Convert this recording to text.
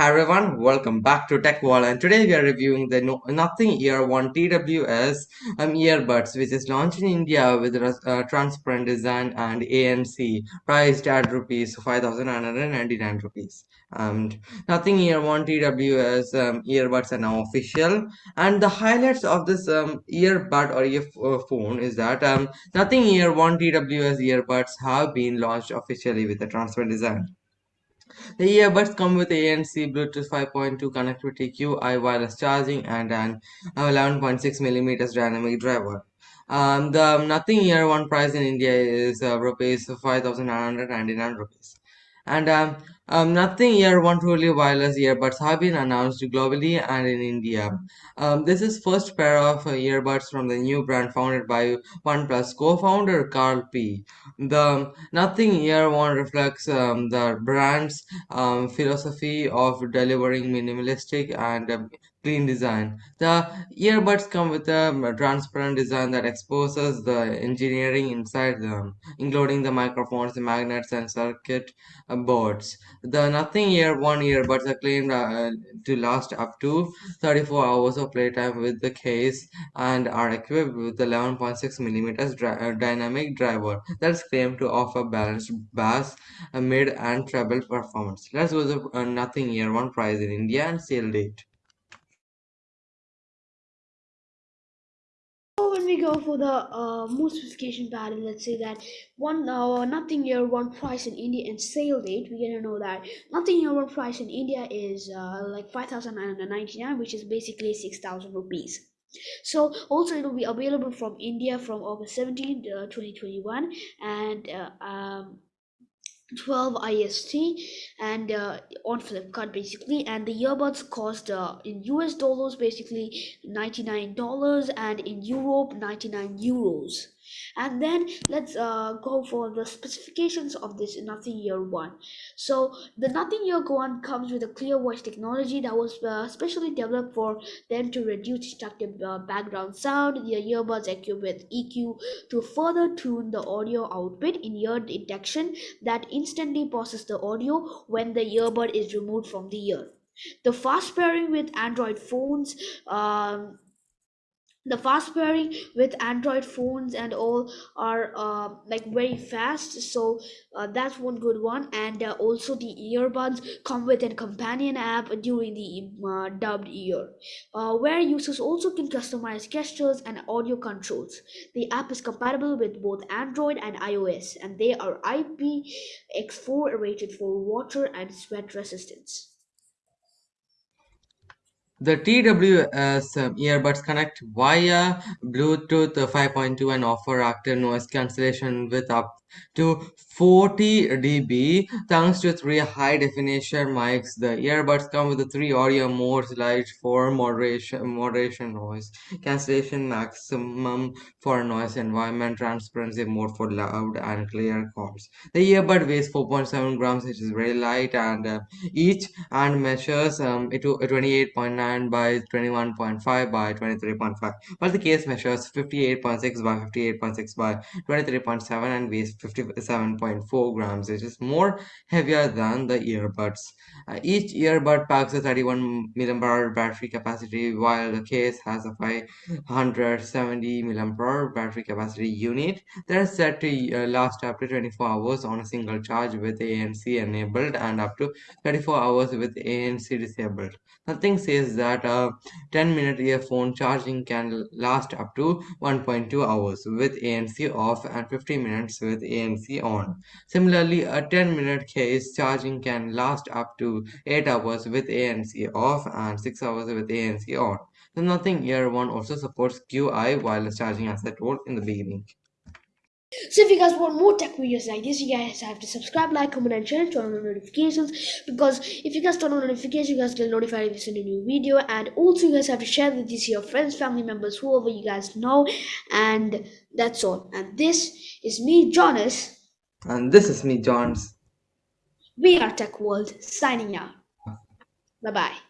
Hi everyone, welcome back to Tech World and today we are reviewing the no Nothing Ear 1 TWS um, earbuds which is launched in India with a uh, transparent design and ANC priced at rupees 5999 rupees. And Nothing Ear 1 TWS um, earbuds are now official and the highlights of this um, earbud or earphone is that um, Nothing Ear 1 TWS earbuds have been launched officially with a transparent design. The earbuds come with ANC Bluetooth 5.2 connectivity, QI wireless charging, and an 11.6mm dynamic driver. Um, the Nothing Ear One price in India is uh, rupees 5,999 rupees. And um, um, Nothing Ear One truly wireless earbuds have been announced globally and in India. Um, this is first pair of earbuds from the new brand founded by OnePlus co-founder Carl Pei. The Nothing Ear One reflects um, the brand's um, philosophy of delivering minimalistic and um, clean design. The earbuds come with a transparent design that exposes the engineering inside them, including the microphones, the magnets, and circuit uh, boards. The Nothing Ear One earbuds are claimed uh, to last up to 34 hours of playtime with the case and are equipped with the 11.6 millimeters uh, dynamic driver that's claimed to offer balanced bass, uh, mid, and treble performance. Let's go to uh, Nothing Ear One price in India and sale date. When we go for the uh, more specification pattern, let's say that one uh, nothing ear one price in India and sale date, we're gonna know that nothing ear one price in India is uh, like five thousand nine hundred ninety nine, which is basically six thousand rupees. So also it will be available from India from August 17, uh, 2021 and uh, um, 12 ist and uh, on flipkart basically. And the earbuds cost uh, in us dollars basically 99 dollars and in europe 99 euros and then let's uh, go for the specifications of this nothing ear one. So the nothing ear one comes with a clear voice technology that was uh, specially developed for them to reduce distracted uh, background sound the earbuds equipped with eq to further tune the audio output in ear detection that instantly process the audio when the earbud is removed from the ear. The fast pairing with android phones um, the fast pairing with android phones and all are uh, like very fast so uh, that's one good one. And uh, also the earbuds come with a companion app during the uh, dubbed ear uh, where users also can customize gestures and audio controls. The app is compatible with both android and ios and they are ipx4 rated for water and sweat resistance the TWS um, earbuds connect via Bluetooth 5.2 and offer active noise cancellation with up to 40 dB thanks to three high definition mics. The earbuds come with three audio modes light for moderation, moderation noise, cancellation maximum for noise environment, transparency mode for loud and clear calls. The earbud weighs 4.7 grams, which is very light, and uh, each and measures um, it 28.9 by 21.5 by 23.5, while the case measures 58.6 by 58.6 by 23.7 and weighs 57.4 grams, which is more heavier than the earbuds. Uh, each earbud packs a 31 mAh battery capacity, while the case has a 570 mAh battery capacity unit that is set to uh, last up to 24 hours on a single charge with ANC enabled and up to 34 hours with ANC disabled. Nothing says that a 10 minute earphone charging can last up to 1.2 hours with ANC off and 50 minutes with ANC on. Similarly, a 10 minute case charging can last up to 8 hours with ANC off and 6 hours with ANC on. The Nothing Ear One also supports QI wireless charging as I told in the beginning. So if you guys want more tech videos like this, you guys have to subscribe, like, comment, and share, turn on notifications. Because if you guys turn on notifications, you guys get notified if you send a new video. And also, you guys have to share this to your friends, family members, whoever you guys know. And that's all. And this is me, Jonas. And this is me, Johns. We are Tech World signing out. Bye bye.